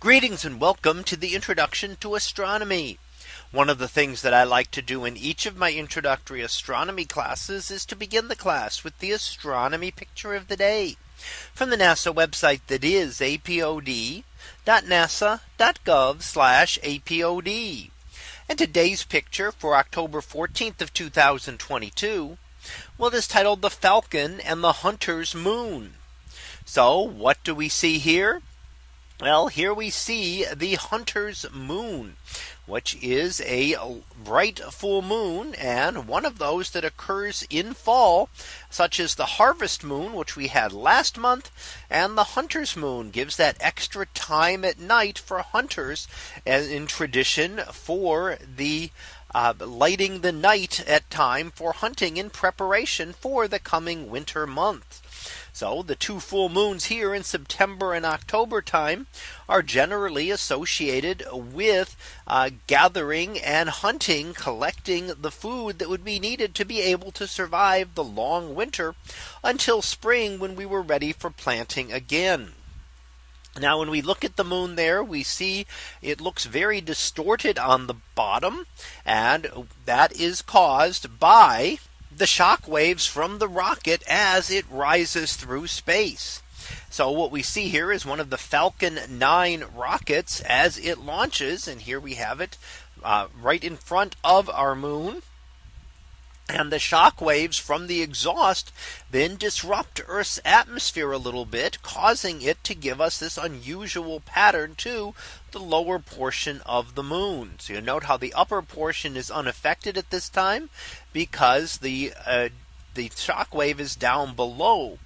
Greetings and welcome to the introduction to astronomy. One of the things that I like to do in each of my introductory astronomy classes is to begin the class with the astronomy picture of the day from the NASA website that is apod.nasa.gov apod. And today's picture for October 14th of 2022. Well, it is titled the Falcon and the Hunter's Moon. So what do we see here? Well, here we see the hunter's moon, which is a bright full moon and one of those that occurs in fall, such as the harvest moon, which we had last month. And the hunter's moon gives that extra time at night for hunters as in tradition for the uh, lighting the night at time for hunting in preparation for the coming winter month. So the two full moons here in September and October time are generally associated with uh, gathering and hunting, collecting the food that would be needed to be able to survive the long winter until spring when we were ready for planting again. Now when we look at the moon there we see it looks very distorted on the bottom and that is caused by the shock waves from the rocket as it rises through space. So what we see here is one of the Falcon 9 rockets as it launches. And here we have it uh, right in front of our moon. And the shock waves from the exhaust then disrupt Earth's atmosphere a little bit, causing it to give us this unusual pattern to the lower portion of the moon. So you note how the upper portion is unaffected at this time because the uh, the shock wave is down below.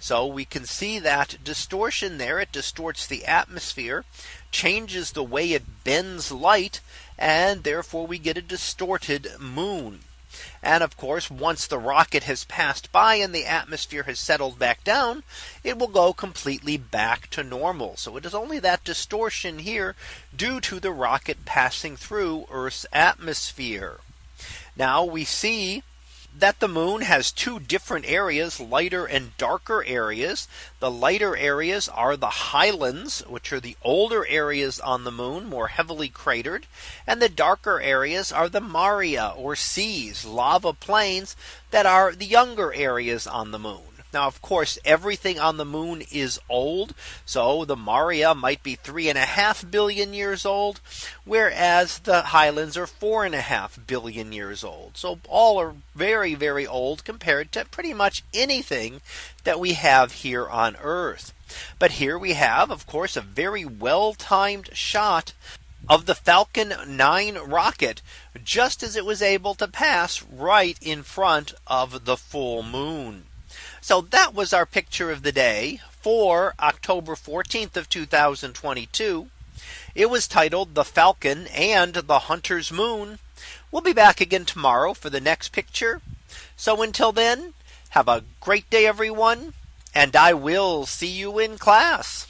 So we can see that distortion there. It distorts the atmosphere, changes the way it bends light, and therefore we get a distorted moon. And of course, once the rocket has passed by and the atmosphere has settled back down, it will go completely back to normal. So it is only that distortion here due to the rocket passing through Earth's atmosphere. Now we see that the moon has two different areas lighter and darker areas. The lighter areas are the highlands which are the older areas on the moon more heavily cratered and the darker areas are the Maria or seas lava plains that are the younger areas on the moon. Now, of course, everything on the moon is old. So the Maria might be three and a half billion years old, whereas the highlands are four and a half billion years old. So all are very, very old compared to pretty much anything that we have here on Earth. But here we have, of course, a very well timed shot of the Falcon 9 rocket just as it was able to pass right in front of the full moon. So that was our picture of the day for October 14th of 2022. It was titled the Falcon and the Hunter's Moon. We'll be back again tomorrow for the next picture. So until then, have a great day, everyone. And I will see you in class.